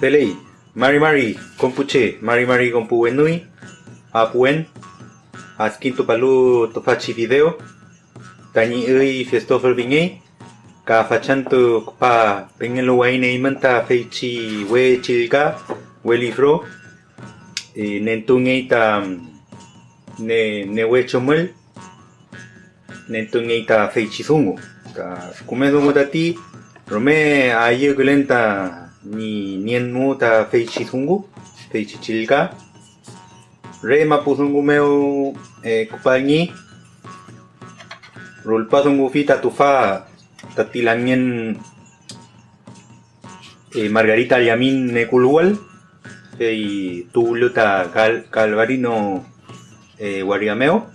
Pelei, Mari Mari, compuche, Mari Mari compu enui, apuen, askinto palu tofachi video, tani ui festofer vingei, ka fachanto pa pengelo waine imanta feichi we chilga, lifro, e nentungei ta ne ne ta ni ta feichi zungu, feichi chilga, re mapu zungu meu e kupangi, rulpa zungu fita tufa tatilangien e Margarita Yamin Nekulual, e tuluta cal, calvarino e guariameo,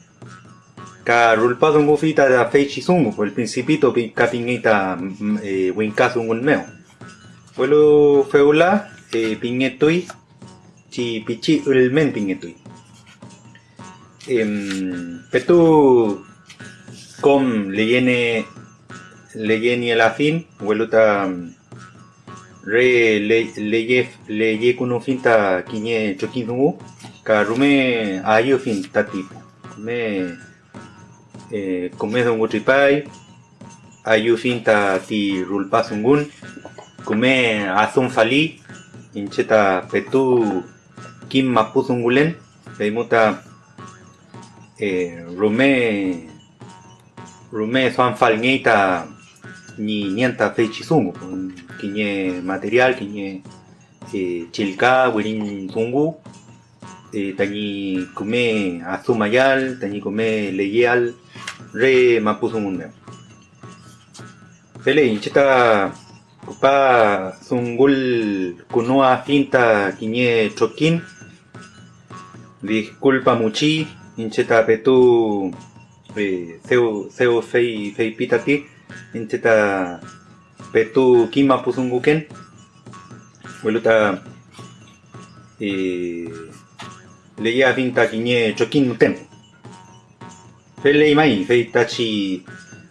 rulpa zungu fita da feichi zungu, el principito kapingita e winka zungu meo. Welu feula e pingetui chi pichi ulmen pingetui. Em, petu com leyene leyeni el afin, weluta re le leye leye kuno finta kinye chokin zungu, ka rume ayo fin tati. Me eh, come zungu tripai, ayo finta ti rulpa zungun, kume azun fali incheta petu kim mapu zungulen peimuta eh, rume rume soan falñeita ni nienta feichi zungu kiñe material kiñe eh, chilka wirin zungu eh, tañi kume azumayal tañi kume leyal re mapu pele incheta kupa zungul kunua finta kiñe chokin disculpa muchi incheta petu eh, seu seu fei fei pitati incheta petu kima pusunguken weluta eh, leia finta kiñe chokin nuten. Fei mai fei tachi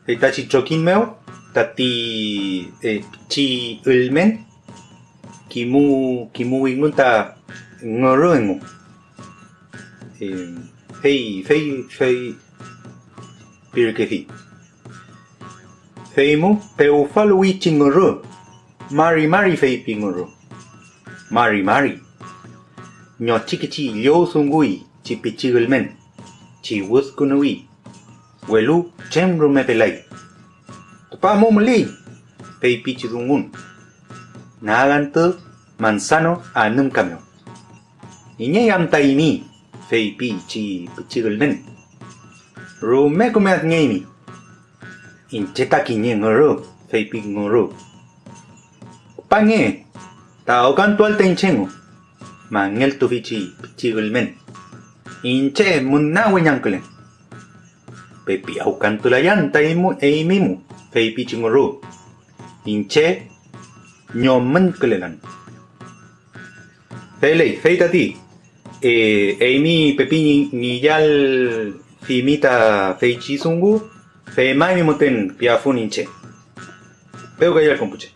fei tachi meo tati eh, chi ulmen kimu kimu ingunta ngoroengu eh, fei fei fei pirkefi feimu peu falui chingoro mari mari fei pingoro mari mari nyo chikichi yo sungui chi pichi ulmen chi wuskunui welu chemru me pelai pa mo muli pei pichi zungun nagan tu manzano anum kamyo. Inya yam taimi fei pichi pichi gulmen rume kume ngemi incheta kinye ngoro fei pi ngoro. Pange ta okan tual tenchengo mangel tu pichi pichi gulmen inche munna wenyanklen pepi aukan tulayan taimu eimimu fei pichi ngoro inche nyomen kelelan fei fei tati. Eh, eimi pepi ni yal fimita fei chi sungu fei mai mi moten piafun inche peu gayal kompuche